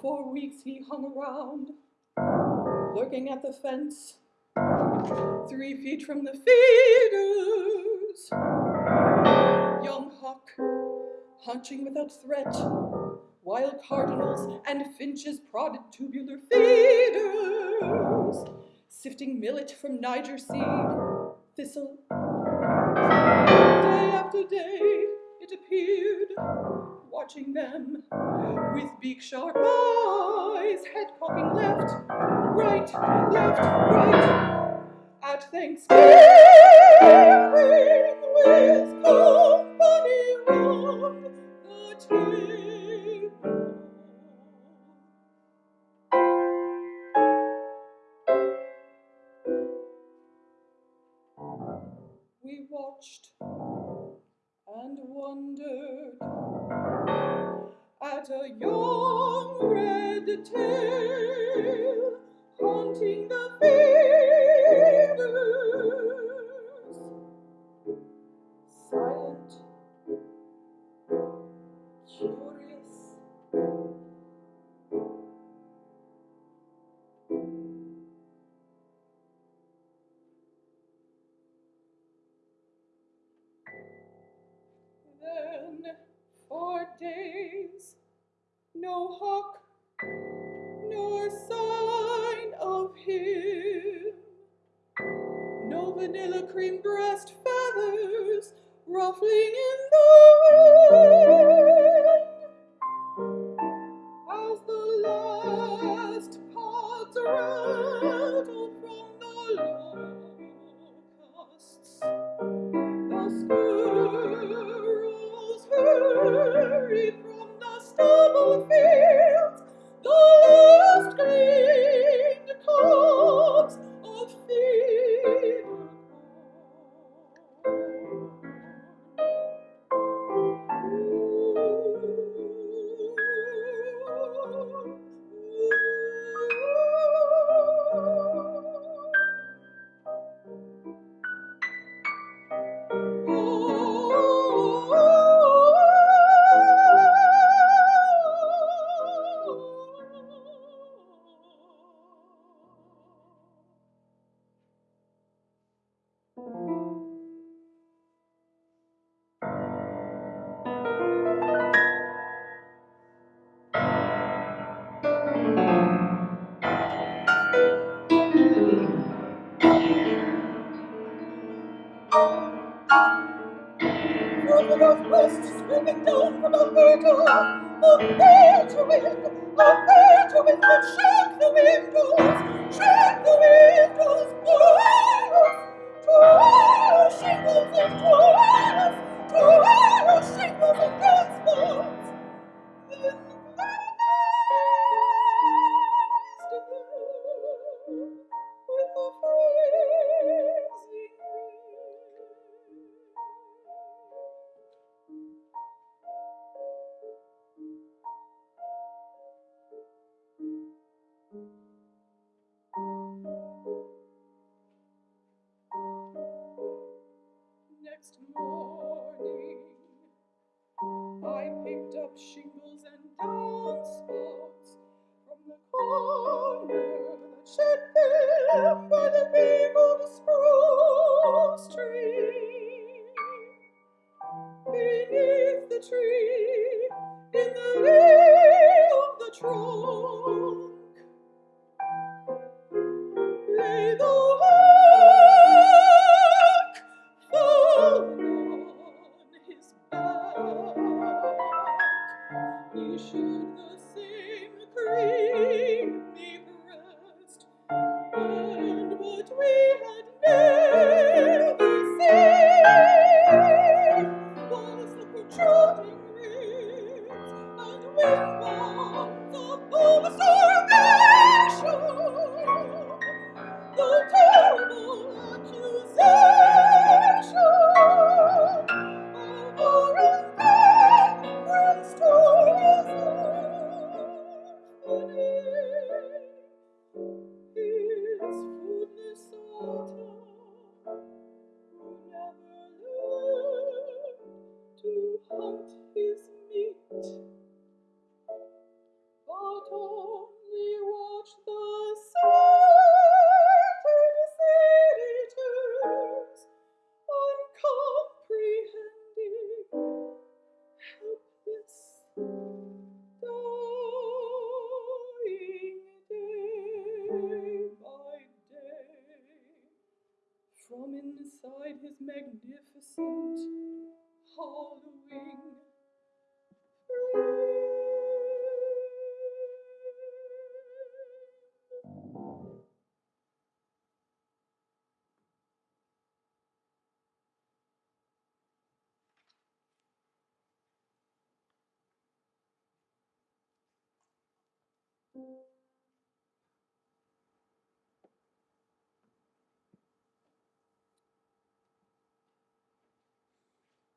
For weeks he hung around, lurking at the fence, three feet from the feeders. Young hawk, hunching without threat, while cardinals and finches prodded tubular feeders, sifting millet from Niger seed, thistle. Day after day, it appeared, watching them with big sharp eyes, head cocking left, right, left, right. At Thanksgiving, with company round the table. We watched and wondered at a young red tail haunting the feeders.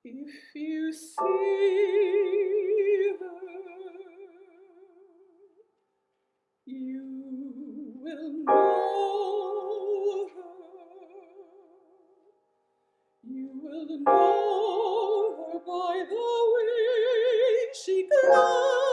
If you see her, you will know her. You will know her by the way she glows.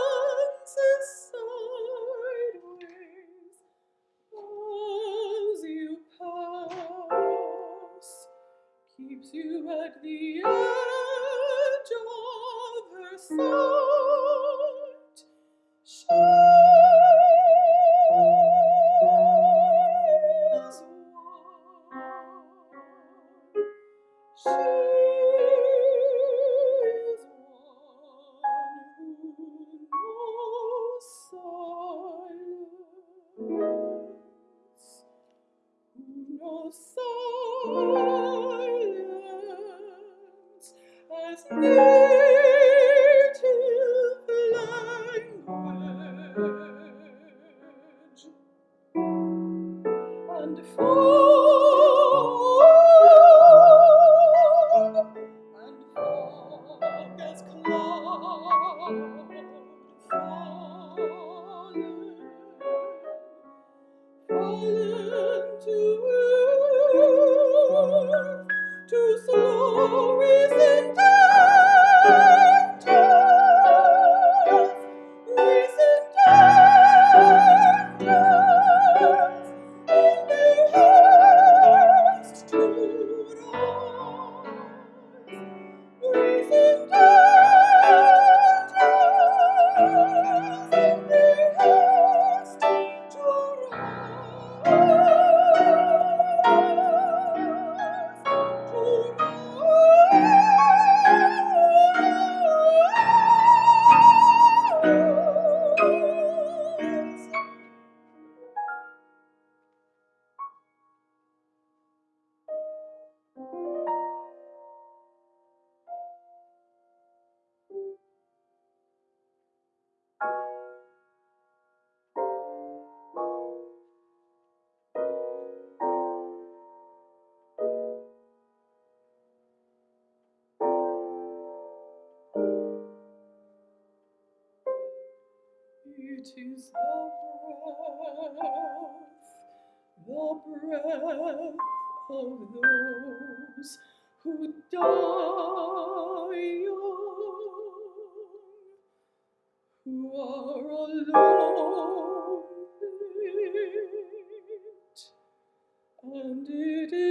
It is the breath, the breath of those who die young, who are alone. And it is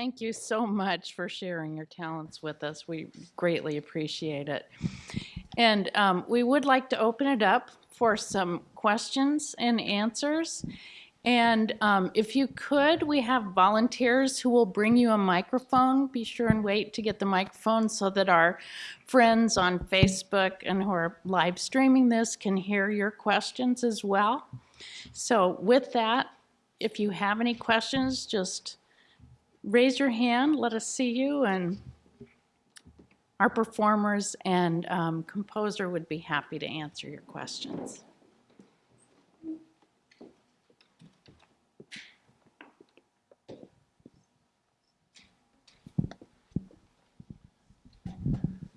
thank you so much for sharing your talents with us. We greatly appreciate it. And um, we would like to open it up for some questions and answers. And um, if you could, we have volunteers who will bring you a microphone. Be sure and wait to get the microphone so that our friends on Facebook and who are live streaming this can hear your questions as well. So with that, if you have any questions, just raise your hand, let us see you, and our performers and um, composer would be happy to answer your questions.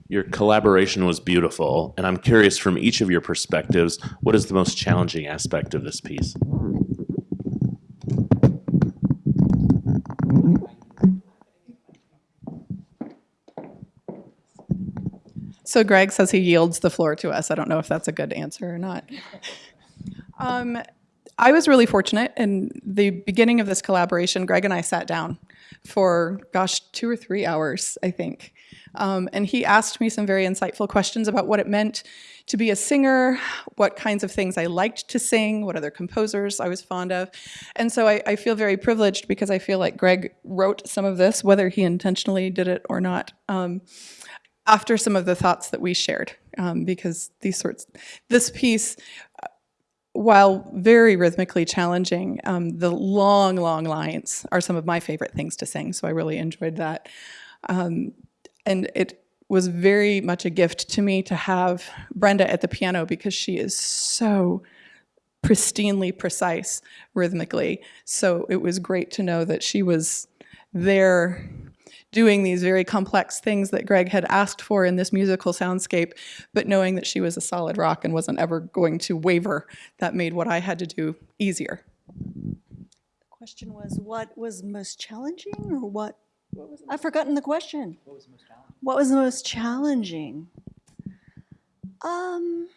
Your collaboration was beautiful, and I'm curious from each of your perspectives, what is the most challenging aspect of this piece? So Greg says he yields the floor to us. I don't know if that's a good answer or not. Um, I was really fortunate in the beginning of this collaboration. Greg and I sat down for, gosh, two or three hours, I think. Um, and he asked me some very insightful questions about what it meant to be a singer, what kinds of things I liked to sing, what other composers I was fond of. And so I, I feel very privileged because I feel like Greg wrote some of this, whether he intentionally did it or not. Um, after some of the thoughts that we shared, um, because these sorts, this piece, uh, while very rhythmically challenging, um, the long, long lines are some of my favorite things to sing. So I really enjoyed that, um, and it was very much a gift to me to have Brenda at the piano because she is so pristinely precise rhythmically. So it was great to know that she was there doing these very complex things that Greg had asked for in this musical soundscape, but knowing that she was a solid rock and wasn't ever going to waver, that made what I had to do easier. The question was, what was most challenging or what? I've forgotten the question. What was the most challenging? What was the most challenging? Um,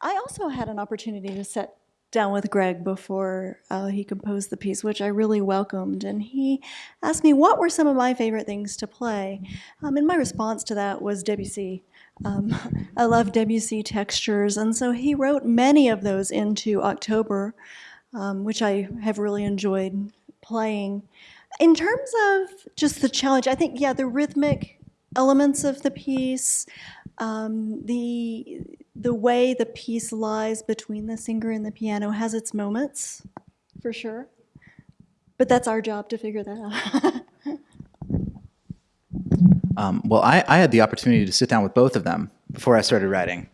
I also had an opportunity to sit down with Greg before uh, he composed the piece, which I really welcomed. And he asked me what were some of my favorite things to play. Um, and my response to that was Debussy. Um, I love Debussy textures, and so he wrote many of those into October, um, which I have really enjoyed playing. In terms of just the challenge, I think, yeah, the rhythmic elements of the piece, um, the the way the piece lies between the singer and the piano has its moments, for sure. But that's our job to figure that out. Um, well, I, I had the opportunity to sit down with both of them before I started writing,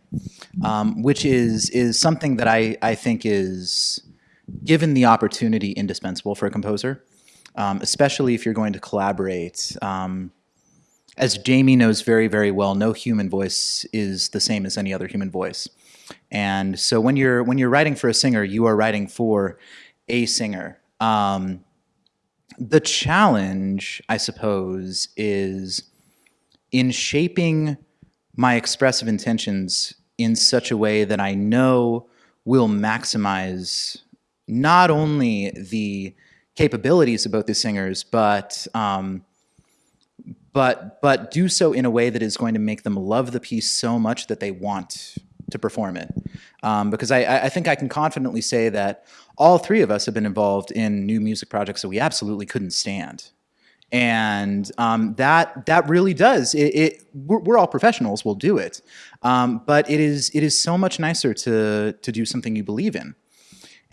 um, which is is something that I, I think is, given the opportunity, indispensable for a composer, um, especially if you're going to collaborate. As Jamie knows very, very well, no human voice is the same as any other human voice. And so when you're when you're writing for a singer, you are writing for a singer. Um, the challenge, I suppose, is in shaping my expressive intentions in such a way that I know will maximize not only the capabilities of both the singers, but um, but but do so in a way that is going to make them love the piece so much that they want to perform it. Um, because I, I think I can confidently say that all three of us have been involved in new music projects that we absolutely couldn't stand. And um, that that really does. It, it we're, we're, all professionals. We'll do it, um, but it is it is so much nicer to to do something you believe in.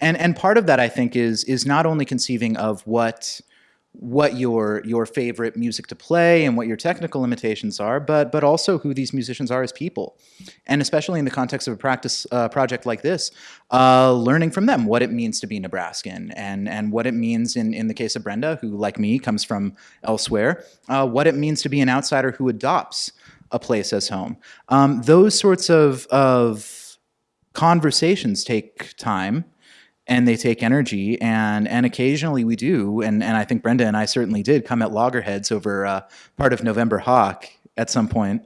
And and part of that I think is is not only conceiving of what what your your favorite music to play and what your technical limitations are, but but also who these musicians are as people, and especially in the context of a practice uh, project like this, uh, learning from them what it means to be Nebraskan and and what it means in in the case of Brenda, who like me comes from elsewhere, uh, what it means to be an outsider who adopts a place as home. Um, those sorts of of conversations take time and they take energy and and occasionally we do and and I think Brenda and I certainly did come at loggerheads over uh, part of November Hawk at some point.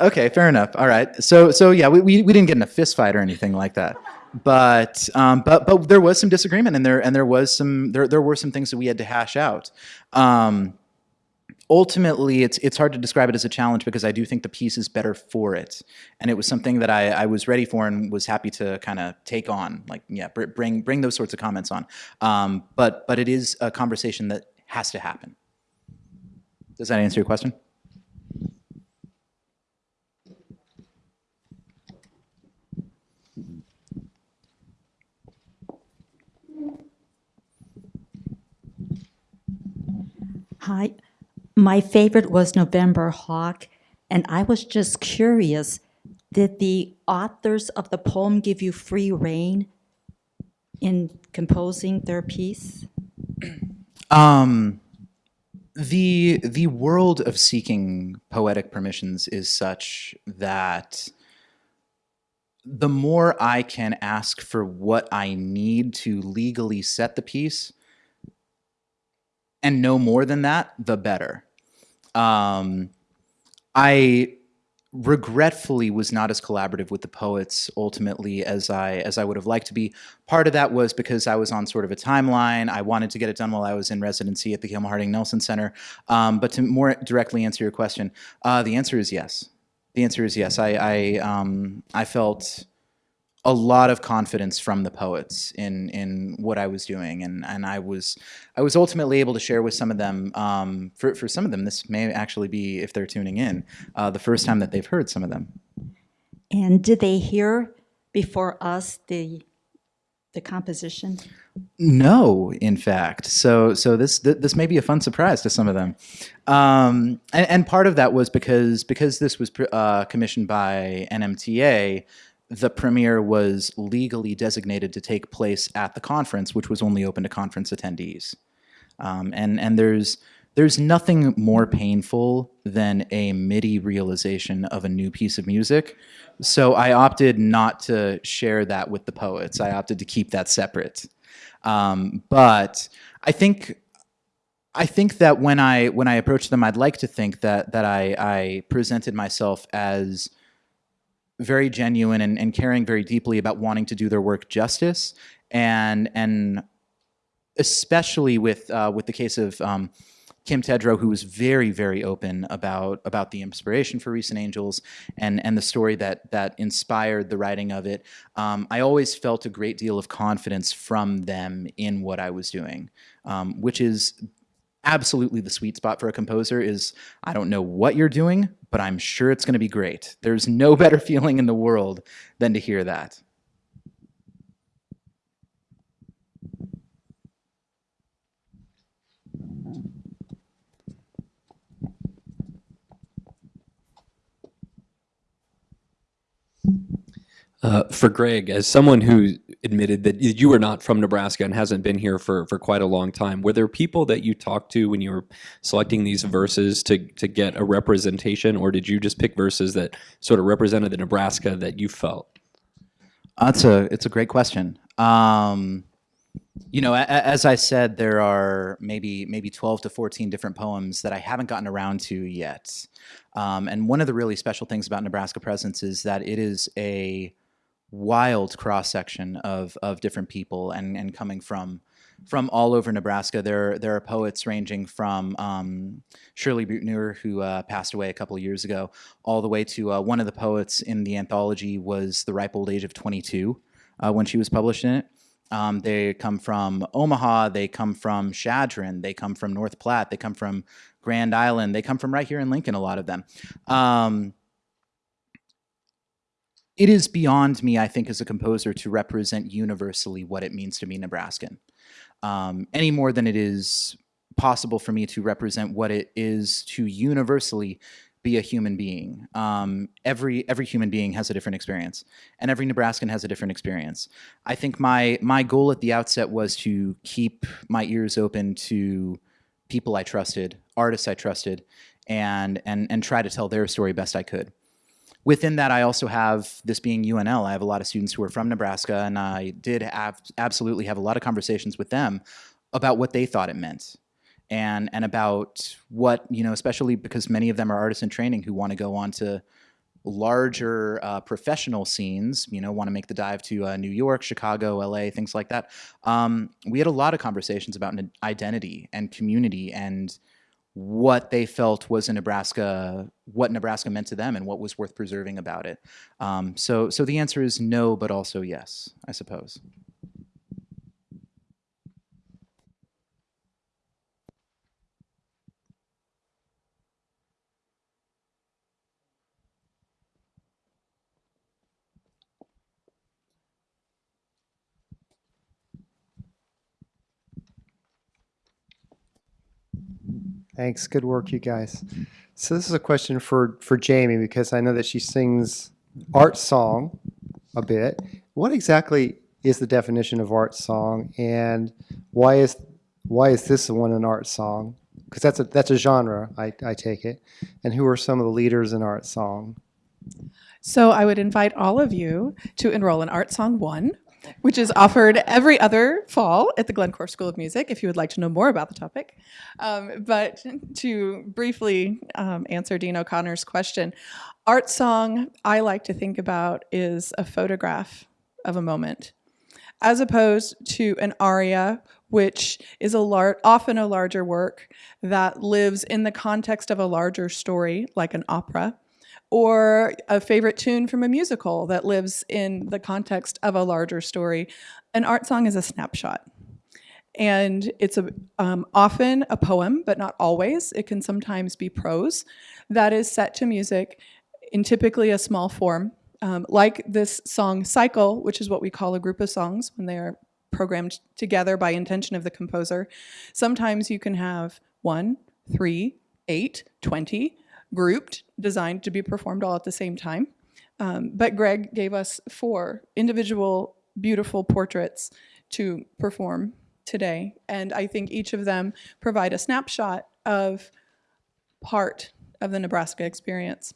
Okay, fair enough. All right. So so yeah, we, we, we didn't get in a fist fight or anything like that. But um, but but there was some disagreement and there and there was some there there were some things that we had to hash out. Um, ultimately, it's it's hard to describe it as a challenge because I do think the piece is better for it, and it was something that I, I was ready for and was happy to kind of take on, like yeah, bring bring those sorts of comments on. Um, but but it is a conversation that has to happen. Does that answer your question? Hi, my favorite was November Hawk, and I was just curious, did the authors of the poem give you free rein in composing their piece? Um, the the world of seeking poetic permissions is such that the more I can ask for what I need to legally set the piece, and no more than that, the better. Um, I regretfully was not as collaborative with the poets ultimately as I as I would have liked to be. Part of that was because I was on sort of a timeline. I wanted to get it done while I was in residency at the Kimmel Harding Nelson Center. Um, but to more directly answer your question, uh, the answer is yes. The answer is yes. I I, um, I felt a lot of confidence from the poets in in what I was doing, and and I was I was ultimately able to share with some of them. Um, for for some of them, this may actually be if they're tuning in, uh, the first time that they've heard some of them. And did they hear before us the the composition? No, in fact. So so this th- this may be a fun surprise to some of them, um, and, and part of that was because because this was uh, commissioned by NMTA. The premiere was legally designated to take place at the conference, which was only open to conference attendees. Um, and and there's there's nothing more painful than a MIDI realization of a new piece of music. So I opted not to share that with the poets. I opted to keep that separate. Um, but I think I think that when I when I approached them, I'd like to think that that I, I presented myself as very genuine and, and caring very deeply about wanting to do their work justice and and especially with uh, with the case of um, Kim Tedrow, who was very, very open about about the inspiration for Recent Angels and and the story that that inspired the writing of it. Um, I always felt a great deal of confidence from them in what I was doing, um, which is absolutely the sweet spot for a composer. Is I don't know what you're doing, but I'm sure it's going to be great. There's no better feeling in the world than to hear that. Uh, for Greg, as someone who admitted that you were not from Nebraska and hasn't been here for, for quite a long time, were there people that you talked to when you were selecting these verses to, to get a representation, or did you just pick verses that sort of represented the Nebraska that you felt? That's a it's a great question. Um, you know, as I said, there are maybe maybe twelve to fourteen different poems that I haven't gotten around to yet. Um, and one of the really special things about Nebraska Presence is that it is a wild cross section of of different people and and coming from from all over Nebraska. There there are poets ranging from um, Shirley Buettner, who uh, passed away a couple of years ago, all the way to uh, one of the poets in the anthology was the ripe old age of 22 uh, when she was published in it. Um, they come from Omaha, they come from Chadron, they come from North Platte, they come from Grand Island, they come from right here in Lincoln, a lot of them. Um, it is beyond me, I think, as a composer to represent universally what it means to be Nebraskan, um, any more than it is possible for me to represent what it is to universally be a human being. Um, every every human being has a different experience, and every Nebraskan has a different experience. I think my my goal at the outset was to keep my ears open to people I trusted, artists I trusted, and and and try to tell their story best I could within that, I also have this being UNL. I have a lot of students who are from Nebraska, and I did have, absolutely have a lot of conversations with them about what they thought it meant, and and about what you know, especially because many of them are artists in training who want to go on to larger uh, professional scenes. You know, want to make the dive to uh, New York, Chicago, LA, things like that. Um, we had a lot of conversations about identity and community and what they felt was a Nebraska, what Nebraska meant to them, and what was worth preserving about it. Um, so, so the answer is no, but also yes, I suppose. Thanks. Good work, you guys. So this is a question for for Jamie because I know that she sings art song a bit. What exactly is the definition of art song, and why is why is this one an art song? Because that's a that's a genre, I, I take it. And who are some of the leaders in art song? So I would invite all of you to enroll in Art Song 1. Which is offered every other fall at the Glenn Korff School of Music, if you would like to know more about the topic. Um, but to briefly um, answer Dean O'Connor's question, art song I like to think about is a photograph of a moment, as opposed to an aria, which is a often a larger work that lives in the context of a larger story, like an opera or a favorite tune from a musical that lives in the context of a larger story. An art song is a snapshot. And it's a, um, often a poem, but not always. It can sometimes be prose that is set to music in typically a small form, um, like this song Cycle, which is what we call a group of songs when they are programmed together by intention of the composer. Sometimes you can have one, three, eight, 20, grouped, designed to be performed all at the same time. Um, but Greg gave us four individual beautiful portraits to perform today. And I think each of them provide a snapshot of part of the Nebraska experience.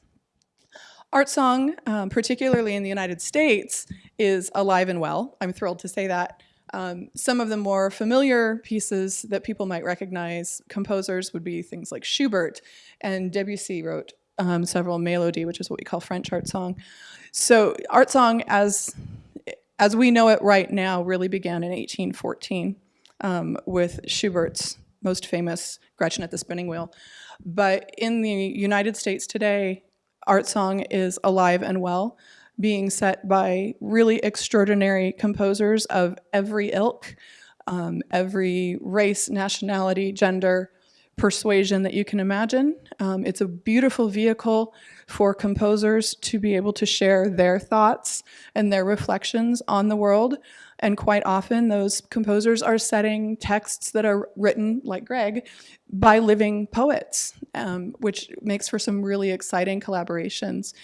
Art song, um, particularly in the United States, is alive and well. I'm thrilled to say that. Um, some of the more familiar pieces that people might recognize, composers, would be things like Schubert, and Debussy wrote um, several melody, which is what we call French art song. So art song, as as we know it right now, really began in 1814 um, with Schubert's most famous Gretchen at the Spinning Wheel. But in the United States today, art song is alive and well being set by really extraordinary composers of every ilk, um, every race, nationality, gender, persuasion that you can imagine. Um, it's a beautiful vehicle for composers to be able to share their thoughts and their reflections on the world. And quite often those composers are setting texts that are written, like Greg, by living poets, um, which makes for some really exciting collaborations.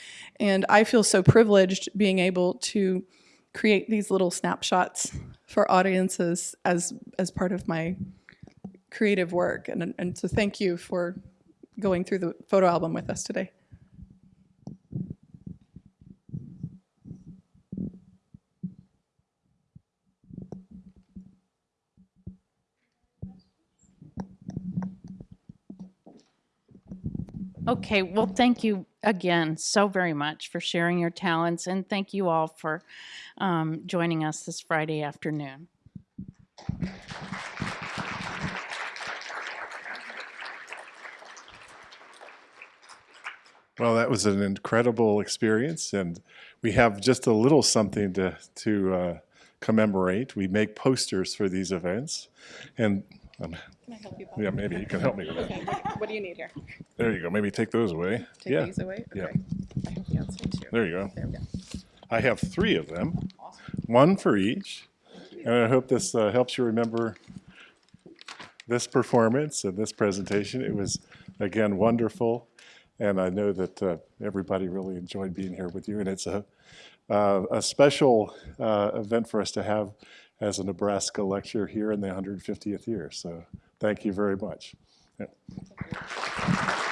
And I feel so privileged being able to create these little snapshots for audiences as, as part of my creative work. And, and so thank you for going through the photo album with us today. Okay, well, thank you again so very much for sharing your talents, and thank you all for um, joining us this Friday afternoon. Well, that was an incredible experience, and we have just a little something to to uh, commemorate. We make posters for these events, and um, Can I help you? yeah, maybe you can help me with that. Okay, what do you need here? There you go. Maybe take those away. Take yeah, these away? yeah. Okay. I have the outside too. there you go. There we go. I have three of them, one for each, and I hope this uh, helps you remember this performance and this presentation. It was again wonderful, and I know that uh, everybody really enjoyed being here with you. And it's a uh, a special uh, event for us to have as a Nebraska lecture here in the 150th year. So thank you very much. Yeah.